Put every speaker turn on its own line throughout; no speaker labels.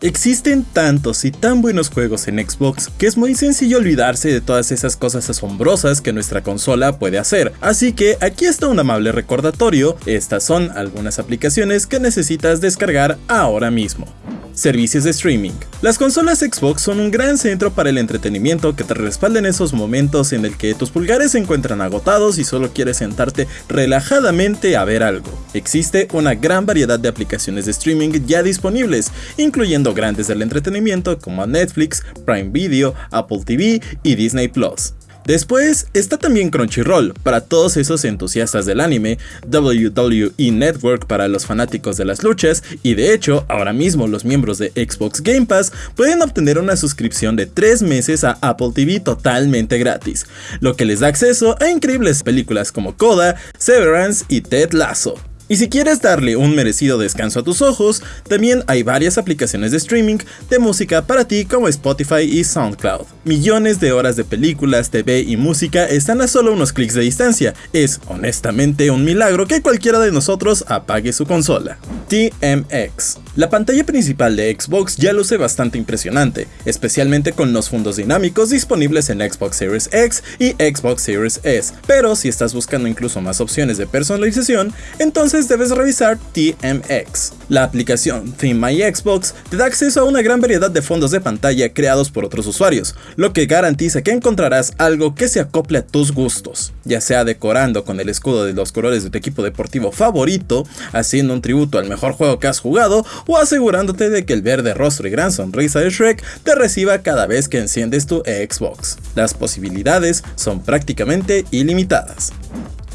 Existen tantos y tan buenos juegos en Xbox que es muy sencillo olvidarse de todas esas cosas asombrosas que nuestra consola puede hacer, así que aquí está un amable recordatorio, estas son algunas aplicaciones que necesitas descargar ahora mismo. Servicios de streaming. Las consolas Xbox son un gran centro para el entretenimiento que te respalda en esos momentos en el que tus pulgares se encuentran agotados y solo quieres sentarte relajadamente a ver algo. Existe una gran variedad de aplicaciones de streaming ya disponibles, incluyendo grandes del entretenimiento como Netflix, Prime Video, Apple TV y Disney Plus. Después está también Crunchyroll, para todos esos entusiastas del anime, WWE Network para los fanáticos de las luchas, y de hecho, ahora mismo los miembros de Xbox Game Pass pueden obtener una suscripción de 3 meses a Apple TV totalmente gratis, lo que les da acceso a increíbles películas como Coda, Severance y Ted Lasso. Y si quieres darle un merecido descanso a tus ojos, también hay varias aplicaciones de streaming de música para ti como Spotify y SoundCloud. Millones de horas de películas, TV y música están a solo unos clics de distancia. Es honestamente un milagro que cualquiera de nosotros apague su consola. TMX. La pantalla principal de Xbox ya luce bastante impresionante, especialmente con los fondos dinámicos disponibles en Xbox Series X y Xbox Series S, pero si estás buscando incluso más opciones de personalización, entonces debes revisar TMX. La aplicación Theme My Xbox te da acceso a una gran variedad de fondos de pantalla creados por otros usuarios, lo que garantiza que encontrarás algo que se acople a tus gustos, ya sea decorando con el escudo de los colores de tu equipo deportivo favorito, haciendo un tributo al mejor juego que has jugado o asegurándote de que el verde rostro y gran sonrisa de Shrek te reciba cada vez que enciendes tu Xbox. Las posibilidades son prácticamente ilimitadas.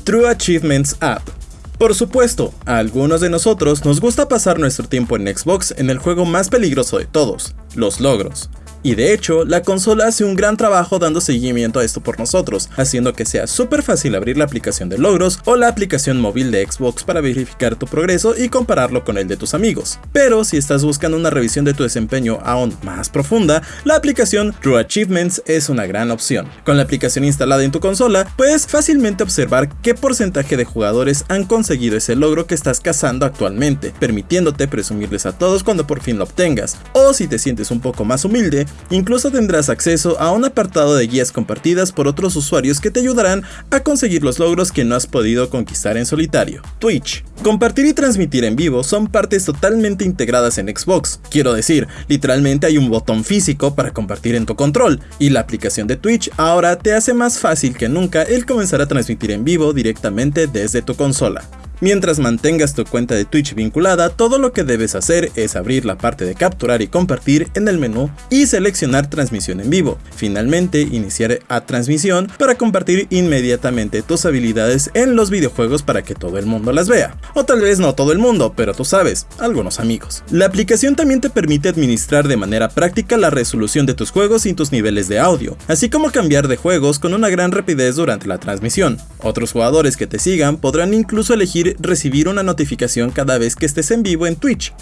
True Achievements App por supuesto, a algunos de nosotros nos gusta pasar nuestro tiempo en Xbox en el juego más peligroso de todos, los logros. Y de hecho, la consola hace un gran trabajo dando seguimiento a esto por nosotros, haciendo que sea súper fácil abrir la aplicación de logros o la aplicación móvil de Xbox para verificar tu progreso y compararlo con el de tus amigos. Pero si estás buscando una revisión de tu desempeño aún más profunda, la aplicación True Achievements es una gran opción. Con la aplicación instalada en tu consola, puedes fácilmente observar qué porcentaje de jugadores han conseguido ese logro que estás cazando actualmente, permitiéndote presumirles a todos cuando por fin lo obtengas. O si te sientes un poco más humilde, Incluso tendrás acceso a un apartado de guías compartidas por otros usuarios que te ayudarán a conseguir los logros que no has podido conquistar en solitario. Twitch. Compartir y transmitir en vivo son partes totalmente integradas en Xbox. Quiero decir, literalmente hay un botón físico para compartir en tu control, y la aplicación de Twitch ahora te hace más fácil que nunca el comenzar a transmitir en vivo directamente desde tu consola. Mientras mantengas tu cuenta de Twitch vinculada, todo lo que debes hacer es abrir la parte de capturar y compartir en el menú y seleccionar transmisión en vivo. Finalmente, iniciar a transmisión para compartir inmediatamente tus habilidades en los videojuegos para que todo el mundo las vea. O tal vez no todo el mundo, pero tú sabes, algunos amigos. La aplicación también te permite administrar de manera práctica la resolución de tus juegos y tus niveles de audio, así como cambiar de juegos con una gran rapidez durante la transmisión. Otros jugadores que te sigan podrán incluso elegir recibir una notificación cada vez que estés en vivo en Twitch.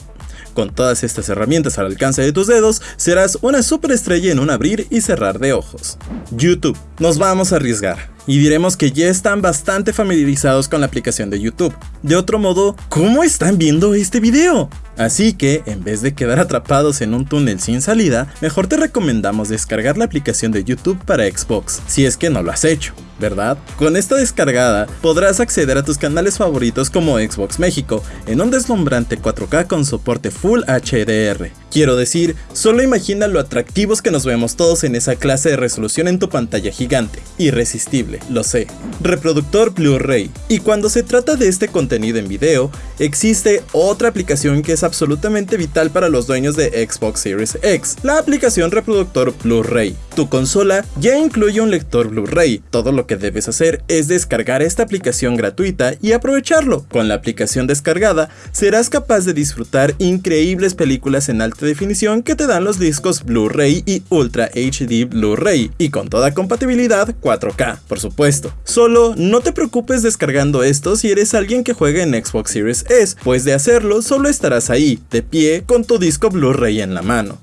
Con todas estas herramientas al alcance de tus dedos, serás una superestrella en un abrir y cerrar de ojos. YouTube. Nos vamos a arriesgar y diremos que ya están bastante familiarizados con la aplicación de YouTube. De otro modo, ¿cómo están viendo este video? Así que, en vez de quedar atrapados en un túnel sin salida, mejor te recomendamos descargar la aplicación de YouTube para Xbox, si es que no lo has hecho. ¿Verdad? Con esta descargada podrás acceder a tus canales favoritos como Xbox México en un deslumbrante 4K con soporte Full HDR. Quiero decir, solo imagina lo atractivos que nos vemos todos en esa clase de resolución en tu pantalla gigante. Irresistible, lo sé. Reproductor Blu-ray. Y cuando se trata de este contenido en video, existe otra aplicación que es absolutamente vital para los dueños de Xbox Series X, la aplicación reproductor Blu-ray. Tu consola ya incluye un lector Blu-ray, todo lo que debes hacer es descargar esta aplicación gratuita y aprovecharlo. Con la aplicación descargada, serás capaz de disfrutar increíbles películas en alta definición que te dan los discos Blu-ray y Ultra HD Blu-ray, y con toda compatibilidad 4K, por supuesto. Solo no te preocupes descargando esto si eres alguien que juega en Xbox Series S, pues de hacerlo solo estarás ahí, de pie, con tu disco Blu-ray en la mano.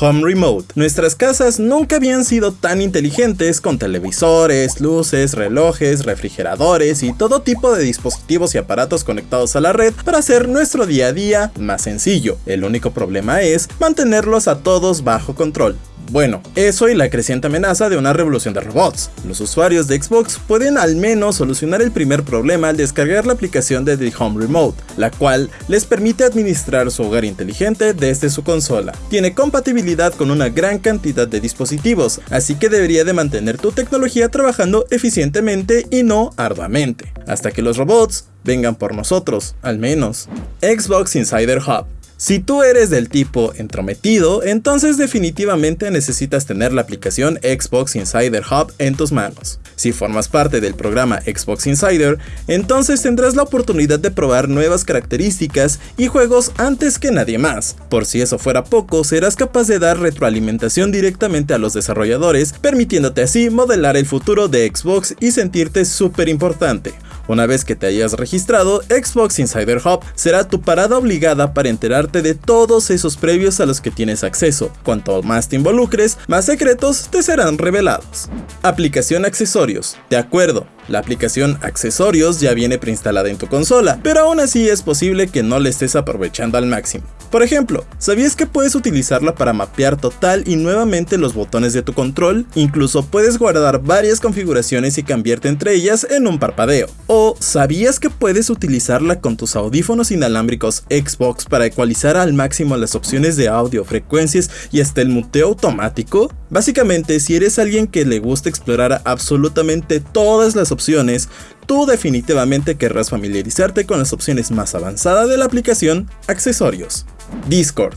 Home Remote. Nuestras casas nunca habían sido tan inteligentes con televisores, luces, relojes, refrigeradores y todo tipo de dispositivos y aparatos conectados a la red para hacer nuestro día a día más sencillo. El único problema es mantenerlos a todos bajo control. Bueno, eso y la creciente amenaza de una revolución de robots. Los usuarios de Xbox pueden al menos solucionar el primer problema al descargar la aplicación de The Home Remote, la cual les permite administrar su hogar inteligente desde su consola. Tiene compatibilidad con una gran cantidad de dispositivos, así que debería de mantener tu tecnología trabajando eficientemente y no arduamente, hasta que los robots vengan por nosotros, al menos. Xbox Insider Hub si tú eres del tipo entrometido, entonces definitivamente necesitas tener la aplicación Xbox Insider Hub en tus manos. Si formas parte del programa Xbox Insider, entonces tendrás la oportunidad de probar nuevas características y juegos antes que nadie más. Por si eso fuera poco, serás capaz de dar retroalimentación directamente a los desarrolladores, permitiéndote así modelar el futuro de Xbox y sentirte súper importante. Una vez que te hayas registrado, Xbox Insider Hub será tu parada obligada para enterarte de todos esos previos a los que tienes acceso. Cuanto más te involucres, más secretos te serán revelados. Aplicación accesorios. De acuerdo, la aplicación Accesorios ya viene preinstalada en tu consola, pero aún así es posible que no la estés aprovechando al máximo. Por ejemplo, ¿sabías que puedes utilizarla para mapear total y nuevamente los botones de tu control? Incluso puedes guardar varias configuraciones y cambiarte entre ellas en un parpadeo. ¿O sabías que puedes utilizarla con tus audífonos inalámbricos Xbox para ecualizar al máximo las opciones de audio, frecuencias y hasta el muteo automático? Básicamente, si eres alguien que le gusta explorar absolutamente todas las opciones, tú definitivamente querrás familiarizarte con las opciones más avanzadas de la aplicación Accesorios. Discord.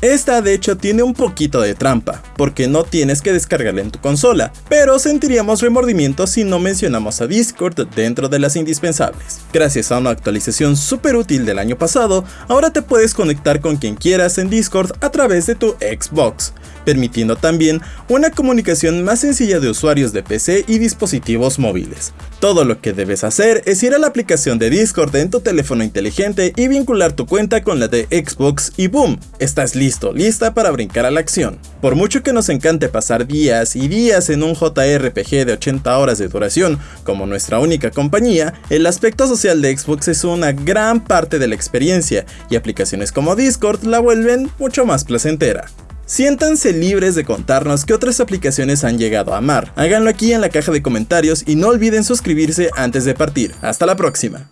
Esta de hecho tiene un poquito de trampa, porque no tienes que descargarla en tu consola, pero sentiríamos remordimiento si no mencionamos a Discord dentro de las indispensables. Gracias a una actualización súper útil del año pasado, ahora te puedes conectar con quien quieras en Discord a través de tu Xbox, permitiendo también una comunicación más sencilla de usuarios de PC y dispositivos móviles. Todo lo que debes hacer es ir a la aplicación de Discord en tu teléfono inteligente y vincular tu cuenta con la de Xbox y boom, estás listo, lista para brincar a la acción. Por mucho que nos encante pasar días y días en un JRPG de 80 horas de duración como nuestra única compañía, el aspecto social de Xbox es una gran parte de la experiencia y aplicaciones como Discord la vuelven mucho más placentera. Siéntanse libres de contarnos qué otras aplicaciones han llegado a amar. Háganlo aquí en la caja de comentarios y no olviden suscribirse antes de partir. Hasta la próxima.